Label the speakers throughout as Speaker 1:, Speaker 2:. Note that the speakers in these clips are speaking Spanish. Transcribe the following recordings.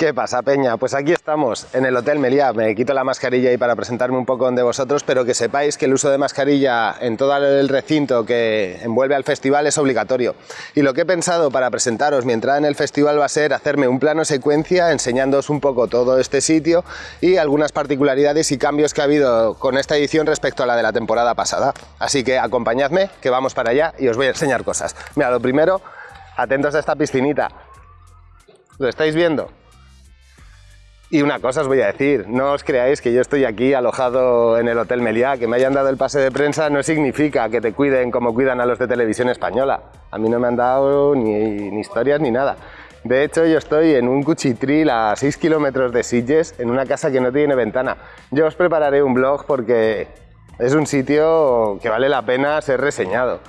Speaker 1: ¿Qué pasa, Peña? Pues aquí estamos, en el Hotel Meliá. Me quito la mascarilla ahí para presentarme un poco de vosotros, pero que sepáis que el uso de mascarilla en todo el recinto que envuelve al festival es obligatorio. Y lo que he pensado para presentaros mi entrada en el festival va a ser hacerme un plano secuencia enseñándoos un poco todo este sitio y algunas particularidades y cambios que ha habido con esta edición respecto a la de la temporada pasada. Así que acompañadme, que vamos para allá y os voy a enseñar cosas. Mira, lo primero, atentos a esta piscinita. ¿Lo estáis viendo? Y una cosa os voy a decir, no os creáis que yo estoy aquí alojado en el Hotel Meliá, que me hayan dado el pase de prensa no significa que te cuiden como cuidan a los de televisión española. A mí no me han dado ni, historias ni nada. De hecho, yo estoy en un cuchitril a 6 kilómetros de Sitges, en una casa que no tiene ventana. Yo os prepararé un blog porque es un sitio que vale la pena ser reseñado.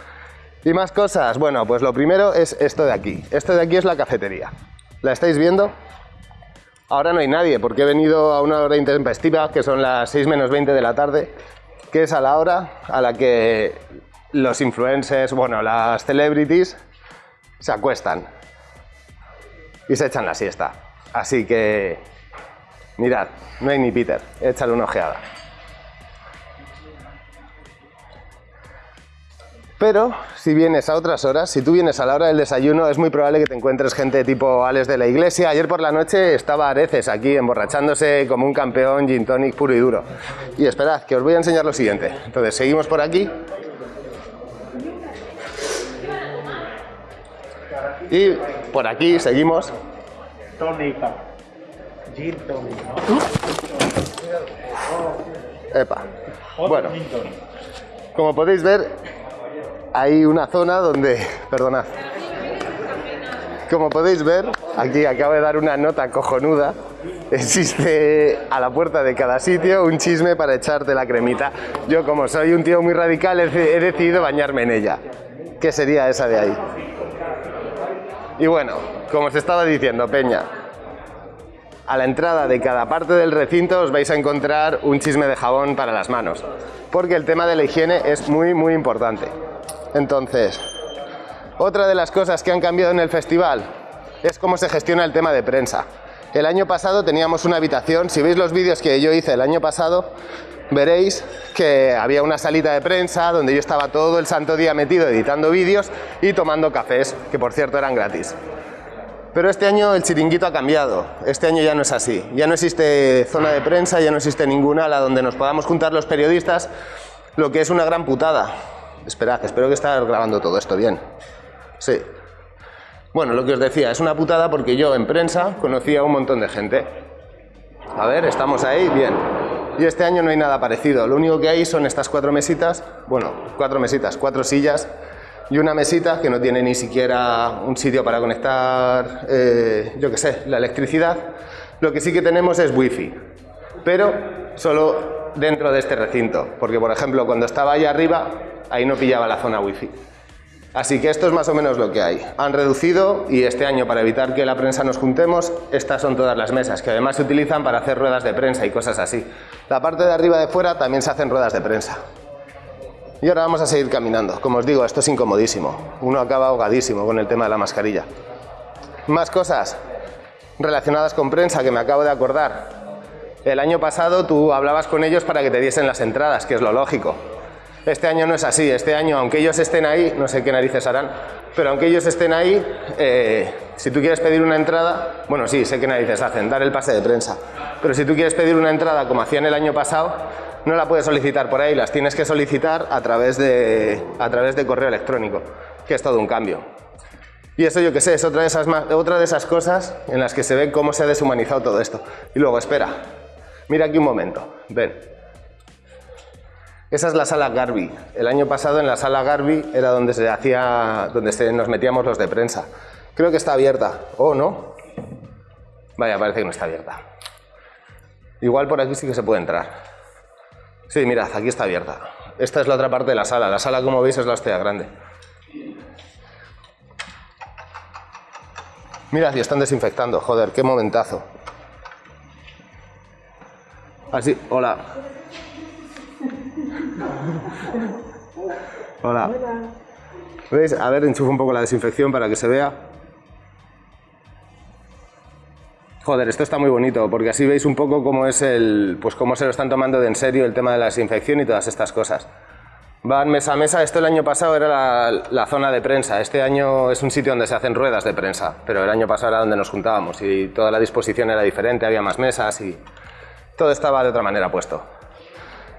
Speaker 1: Y más cosas, bueno, pues lo primero es esto de aquí. Esto de aquí es la cafetería. ¿La estáis viendo? Ahora no hay nadie porque he venido a una hora intempestiva, que son las 6 menos 20 de la tarde, que es a la hora a la que los influencers, bueno, las celebrities, se acuestan y se echan la siesta. Así que, mirad, no hay ni Peter, échale una ojeada. Pero si vienes a otras horas, si tú vienes a la hora del desayuno, es muy probable que te encuentres gente tipo Alex de la iglesia. Ayer por la noche estaba Areces aquí emborrachándose como un campeón gin tonic puro y duro. Y esperad, que os voy a enseñar lo siguiente. Entonces, seguimos por aquí. Y por aquí seguimos.
Speaker 2: Tónica. Gin tonic,
Speaker 1: Epa. Bueno, como podéis ver, hay una zona donde, perdonad, como podéis ver, aquí acabo de dar una nota cojonuda, existe a la puerta de cada sitio un chisme para echarte la cremita. Yo como soy un tío muy radical he decidido bañarme en ella. ¿Qué sería esa de ahí? Y bueno, como os estaba diciendo, Peña, a la entrada de cada parte del recinto os vais a encontrar un chisme de jabón para las manos, porque el tema de la higiene es muy muy importante. Entonces, otra de las cosas que han cambiado en el festival es cómo se gestiona el tema de prensa. El año pasado teníamos una habitación, si veis los vídeos que yo hice el año pasado, veréis que había una salita de prensa donde yo estaba todo el santo día metido editando vídeos y tomando cafés, que por cierto eran gratis. Pero este año el chiringuito ha cambiado, este año ya no es así, ya no existe zona de prensa, ya no existe ninguna a la donde nos podamos juntar los periodistas, lo que es una gran putada, Esperad, espero que esté grabando todo esto bien. Sí. Bueno, lo que os decía, es una putada porque yo en prensa conocía a un montón de gente. A ver, estamos ahí, bien. Y este año no hay nada parecido. Lo único que hay son estas cuatro mesitas, bueno, cuatro mesitas, cuatro sillas y una mesita que no tiene ni siquiera un sitio para conectar, eh, yo qué sé, la electricidad. Lo que sí que tenemos es wifi, pero solo dentro de este recinto, porque por ejemplo cuando estaba ahí arriba ahí no pillaba la zona wifi. Así que esto es más o menos lo que hay. Han reducido y este año para evitar que la prensa nos juntemos, estas son todas las mesas, que además se utilizan para hacer ruedas de prensa y cosas así. La parte de arriba de fuera también se hacen ruedas de prensa. Y ahora vamos a seguir caminando. Como os digo, esto es incomodísimo. Uno acaba ahogadísimo con el tema de la mascarilla. Más cosas relacionadas con prensa que me acabo de acordar. El año pasado tú hablabas con ellos para que te diesen las entradas, que es lo lógico. Este año no es así, este año aunque ellos estén ahí, no sé qué narices harán, pero aunque ellos estén ahí, eh, si tú quieres pedir una entrada, bueno sí, sé qué narices hacen, dar el pase de prensa, pero si tú quieres pedir una entrada como hacían el año pasado, no la puedes solicitar por ahí, las tienes que solicitar a través de, a través de correo electrónico, que es todo un cambio. Y eso yo que sé, es otra de, esas, otra de esas cosas en las que se ve cómo se ha deshumanizado todo esto. Y luego, espera, mira aquí un momento, ven. Esa es la sala Garby. El año pasado en la sala Garby era donde se hacía, donde nos metíamos los de prensa. Creo que está abierta. ¿O no? Vaya, parece que no está abierta. Igual por aquí sí que se puede entrar. Sí, mirad, aquí está abierta. Esta es la otra parte de la sala. La sala, como veis, es la hostia grande. Mirad, y están desinfectando. Joder, qué momentazo. Así, hola. Hola. ¿Veis? A ver, enchufo un poco la desinfección para que se vea. Joder, esto está muy bonito, porque así veis un poco cómo es el, pues cómo se lo están tomando de en serio el tema de la desinfección y todas estas cosas. Van mesa a mesa, esto el año pasado era la, la, zona de prensa, este año es un sitio donde se hacen ruedas de prensa, pero el año pasado era donde nos juntábamos y toda la disposición era diferente, había más mesas y todo estaba de otra manera puesto.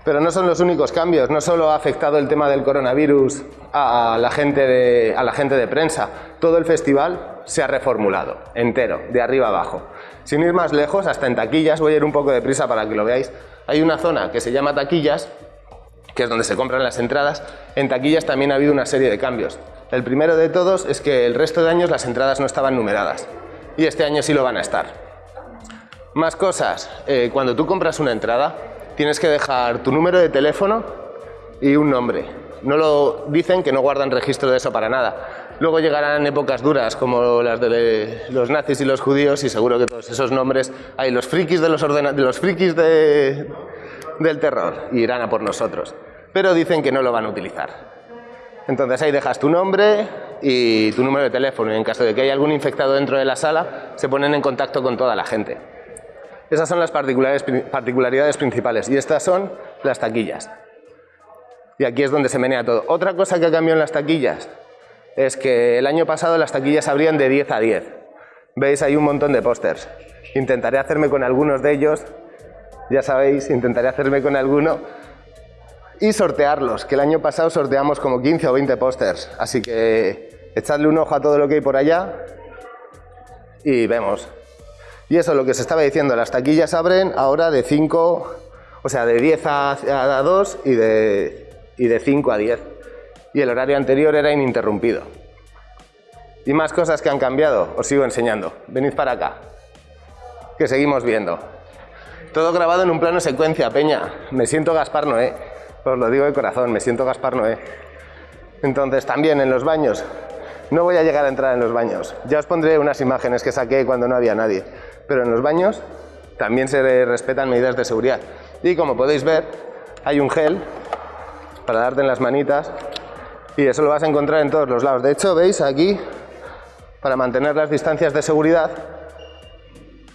Speaker 1: Pero no son los únicos cambios, no solo ha afectado el tema del coronavirus a la gente de, a la gente de prensa, todo el festival se ha reformulado, entero, de arriba abajo. Sin ir más lejos, hasta en taquillas, voy a ir un poco de prisa para que lo veáis, hay una zona que se llama taquillas, que es donde se compran las entradas, en taquillas también ha habido una serie de cambios. El primero de todos es que el resto de años las entradas no estaban numeradas, y este año sí lo van a estar. Más cosas, eh, cuando tú compras una entrada, tienes que dejar tu número de teléfono y un nombre. No lo dicen que no guardan registro de eso para nada. Luego llegarán épocas duras como las de los nazis y los judíos y seguro que todos esos nombres hay los frikis de los, de los frikis de, del terror y irán a por nosotros. Pero dicen que no lo van a utilizar. Entonces ahí dejas tu nombre y tu número de teléfono y en caso de que haya algún infectado dentro de la sala se ponen en contacto con toda la gente. Esas son las particularidades principales y estas son las taquillas. Y aquí es donde se menea todo. Otra cosa que ha cambiado en las taquillas es que el año pasado las taquillas abrían de 10 a 10. Veis, hay un montón de pósters. Intentaré hacerme con algunos de ellos, ya sabéis, intentaré hacerme con alguno y sortearlos, que el año pasado sorteamos como 15 o 20 pósters. Así que echadle un ojo a todo lo que hay por allá y vemos. Y eso, lo que se estaba diciendo, las taquillas abren ahora de 5, o sea, de 10 a, 2 y de, y de 5 a 10. Y el horario anterior era ininterrumpido. Y más cosas que han cambiado, os sigo enseñando. Venid para acá, que seguimos viendo. Todo grabado en un plano secuencia, Peña. Me siento Gaspar Noé, os lo digo de corazón, me siento Gaspar Noé. Entonces, también en los baños. No voy a llegar a entrar en los baños. Ya os pondré unas imágenes que saqué cuando no había nadie pero en los baños también se respetan medidas de seguridad. Y como podéis ver, hay un gel para darte en las manitas y eso lo vas a encontrar en todos los lados. De hecho, veis aquí, para mantener las distancias de seguridad,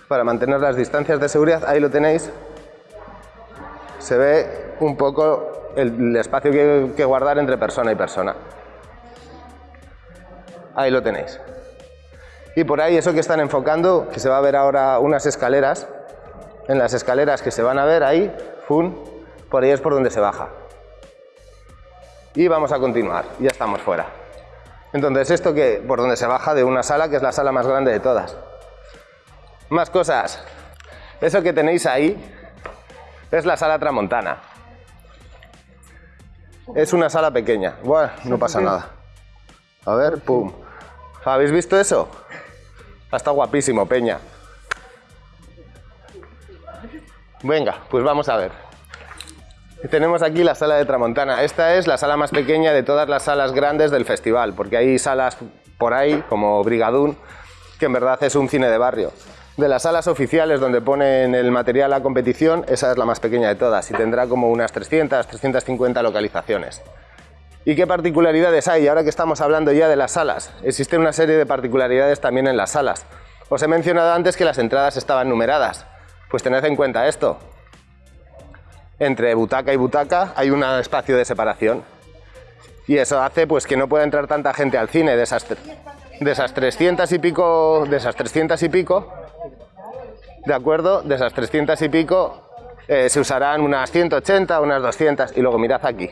Speaker 1: para mantener las distancias de seguridad, ahí lo tenéis, se ve un poco el, espacio que, que guardar entre persona y persona. Ahí lo tenéis. Y por ahí eso que están enfocando, que se va a ver ahora unas escaleras, en las escaleras que se van a ver ahí, fun, por ahí es por donde se baja. Y vamos a continuar, ya estamos fuera. Entonces esto que por donde se baja de una sala, que es la sala más grande de todas. Más cosas. Eso que tenéis ahí es la sala tramontana. Es una sala pequeña. Bueno, no pasa nada. A ver, pum. ¿Habéis visto eso? Está guapísimo, Peña. Venga, pues vamos a ver. Tenemos aquí la sala de Tramontana. Esta es la sala más pequeña de todas las salas grandes del festival, porque hay salas por ahí, como Brigadún, que en verdad es un cine de barrio. De las salas oficiales donde ponen el material a competición, esa es la más pequeña de todas y tendrá como unas 300, 350 localizaciones. ¿Y qué particularidades hay? Ahora que estamos hablando ya de las salas, existe una serie de particularidades también en las salas. Os he mencionado antes que las entradas estaban numeradas. Pues tened en cuenta esto. Entre butaca y butaca hay un espacio de separación. Y eso hace pues que no pueda entrar tanta gente al cine de esas, de esas 300 y pico, de esas 300 y pico, de acuerdo, de esas 300 y pico eh, se usarán unas 180, unas 200 y luego mirad aquí,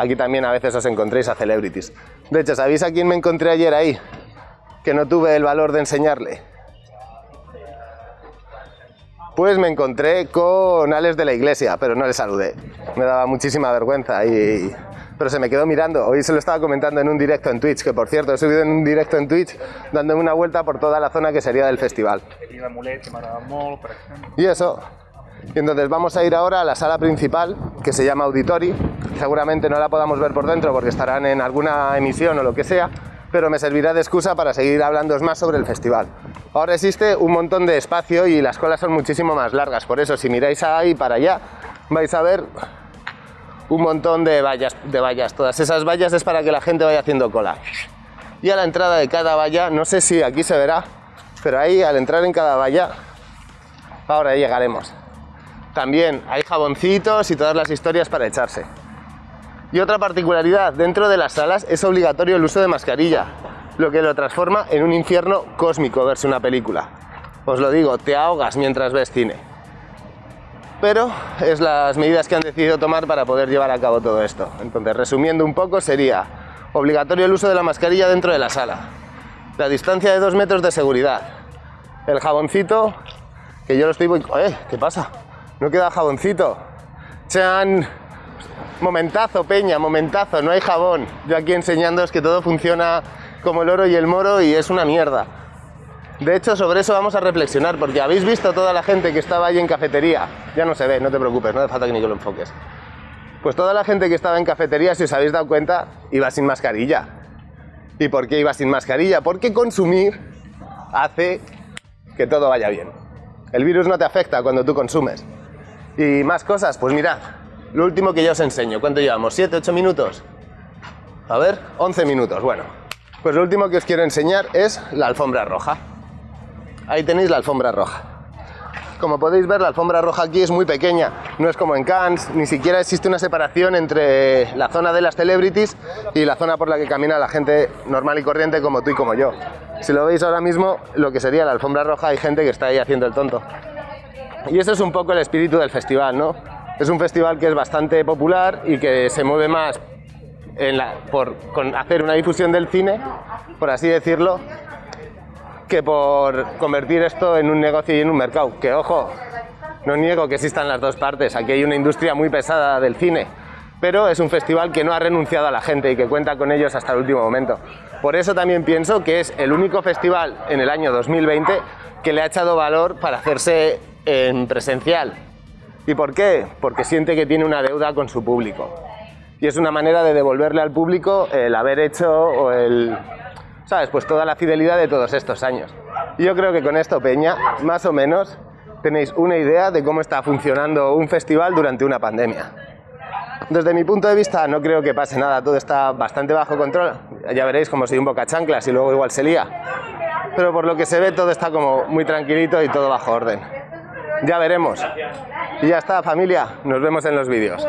Speaker 1: Aquí también a veces os encontréis a celebrities. De hecho, ¿sabéis a quién me encontré ayer ahí? Que no tuve el valor de enseñarle. Pues me encontré con Alex de la iglesia, pero no le saludé. Me daba muchísima vergüenza y... Pero se me quedó mirando. Hoy se lo estaba comentando en un directo en Twitch, que por cierto he subido en un directo en Twitch dándome una vuelta por toda la zona que sería del festival. Y eso, y entonces vamos a ir ahora a la sala principal, que se llama Auditori. Seguramente no la podamos ver por dentro porque estarán en alguna emisión o lo que sea, pero me servirá de excusa para seguir hablando más sobre el festival. Ahora existe un montón de espacio y las colas son muchísimo más largas, por eso si miráis ahí para allá vais a ver un montón de vallas, de vallas. Todas esas vallas es para que la gente vaya haciendo cola. Y a la entrada de cada valla, no sé si aquí se verá, pero ahí al entrar en cada valla Ahora llegaremos. También hay jaboncitos y todas las historias para echarse. Y otra particularidad, dentro de las salas es obligatorio el uso de mascarilla, lo que lo transforma en un infierno cósmico verse una película. Os lo digo, te ahogas mientras ves cine. Pero es las medidas que han decidido tomar para poder llevar a cabo todo esto. Entonces, resumiendo un poco, sería obligatorio el uso de la mascarilla dentro de la sala, la distancia de dos metros de seguridad, el jaboncito, que yo lo estoy... ¡Eh! ¿Qué pasa? No queda jaboncito. Sean Momentazo, peña, momentazo, no hay jabón. Yo aquí enseñándoos que todo funciona como el oro y el moro y es una mierda. De hecho, sobre eso vamos a reflexionar, porque habéis visto toda la gente que estaba ahí en cafetería. Ya no se ve, no te preocupes, no hace falta que ni que lo enfoques. Pues toda la gente que estaba en cafetería, si os habéis dado cuenta, iba sin mascarilla. ¿Y por qué iba sin mascarilla? Porque consumir hace que todo vaya bien. El virus no te afecta cuando tú consumes. Y más cosas, pues mirad, lo último que ya os enseño. ¿Cuánto llevamos? ¿7, 8 minutos? A ver, 11 minutos. Bueno, pues lo último que os quiero enseñar es la alfombra roja. Ahí tenéis la alfombra roja. Como podéis ver, la alfombra roja aquí es muy pequeña, no es como en Cannes, ni siquiera existe una separación entre la zona de las celebrities y la zona por la que camina la gente normal y corriente como tú y como yo. Si lo veis ahora mismo, lo que sería la alfombra roja, hay gente que está ahí haciendo el tonto. Y eso es un poco el espíritu del festival, ¿no? Es un festival que es bastante popular y que se mueve más por hacer una difusión del cine, por así decirlo, que por convertir esto en un negocio y en un mercado. Que ojo, no niego que existan las dos partes, aquí hay una industria muy pesada del cine, pero es un festival que no ha renunciado a la gente y que cuenta con ellos hasta el último momento. Por eso también pienso que es el único festival en el año 2020 que le ha echado valor para hacerse en presencial, ¿Y por qué? Porque siente que tiene una deuda con su público. Y es una manera de devolverle al público el haber hecho o el... ¿Sabes? Pues toda la fidelidad de todos estos años. Y yo creo que con esto, Peña, más o menos tenéis una idea de cómo está funcionando un festival durante una pandemia. Desde mi punto de vista no creo que pase nada, todo está bastante bajo control. Ya veréis cómo soy un boca chanclas y luego igual se lía. Pero por lo que se ve todo está como muy tranquilito y todo bajo orden. Ya veremos. Y ya está, familia. Nos vemos en los vídeos.